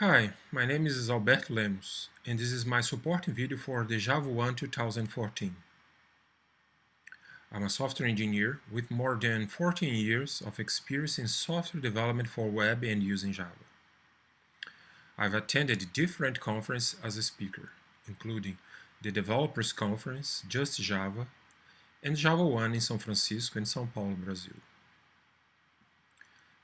Hi, my name is Alberto Lemos, and this is my supporting video for the JavaOne 2014. I'm a software engineer with more than 14 years of experience in software development for web and using Java. I've attended different conferences as a speaker, including the Developers Conference, Just Java, and JavaOne in São Francisco and São Paulo, Brazil.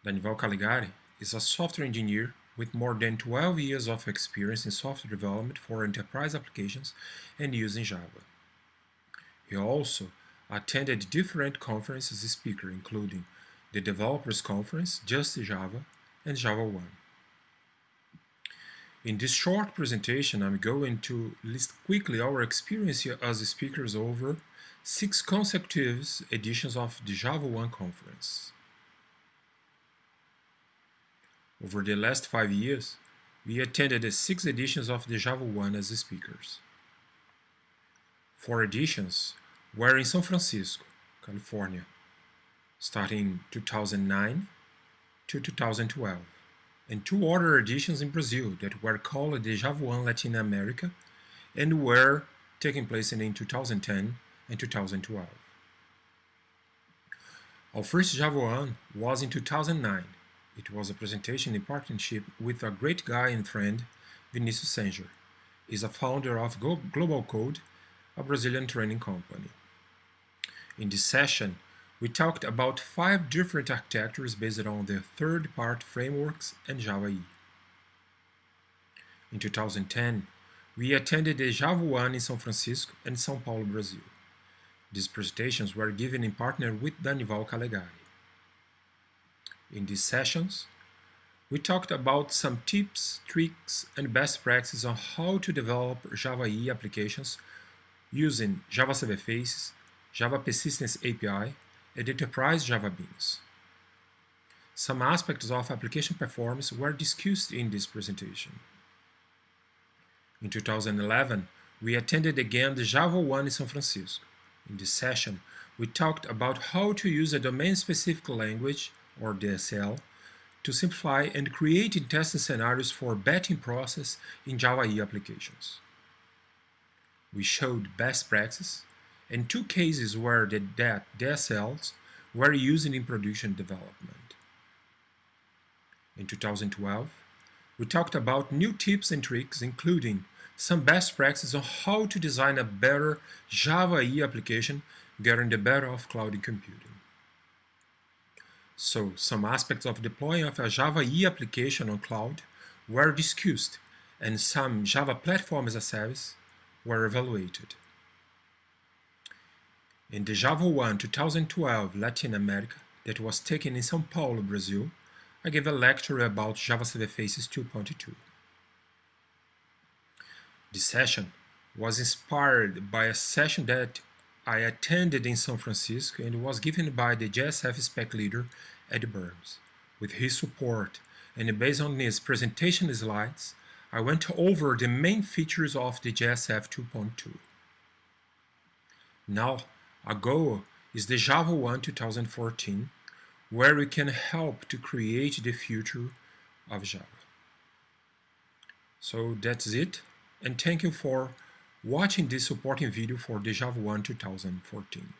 Danival Calegari is a software engineer with more than 12 years of experience in software development for enterprise applications and using Java. He also attended different conferences as a speaker, including the Developers Conference, Just Java, and JavaOne. In this short presentation, I'm going to list quickly our experience as speakers over six consecutive editions of the JavaOne conference. Over the last five years, we attended six editions of the JavaOne as speakers. Four editions were in San Francisco, California, starting 2009 to 2012, and two other editions in Brazil that were called the JavaOne Latin America and were taking place in 2010 and 2012. Our first JavaOne was in 2009 it was a presentation in partnership with a great guy and friend, Vinicius Senger. He's a founder of Globalcode, a Brazilian training company. In this session, we talked about five different architectures based on the third-party frameworks and Java. In 2010, we attended the JavaOne in São Francisco and São Paulo, Brazil. These presentations were given in partner with Danival Calegari. In these sessions, we talked about some tips, tricks, and best practices on how to develop Java EE applications using Java Server Faces, Java Persistence API, and Enterprise Java Beans. Some aspects of application performance were discussed in this presentation. In 2011, we attended again the JavaOne in San Francisco. In this session, we talked about how to use a domain-specific language or DSL, to simplify and create testing scenarios for batching process in Java E applications. We showed best practices and two cases where the DSLs were used in production development. In 2012, we talked about new tips and tricks, including some best practices on how to design a better Java E application getting the better of cloud computing. So some aspects of deploying of a Java E application on cloud were discussed and some Java Platform as a Service were evaluated. In the JavaOne 2012 Latin America that was taken in São Paulo, Brazil, I gave a lecture about Java Server Faces 2.2. This session was inspired by a session that I attended in San Francisco and was given by the JSF spec leader Ed Burns. With his support and based on his presentation slides, I went over the main features of the JSF 2.2. Now, our goal is the JavaOne 2014, where we can help to create the future of Java. So that's it, and thank you for watching this supporting video for the JavaOne 2014.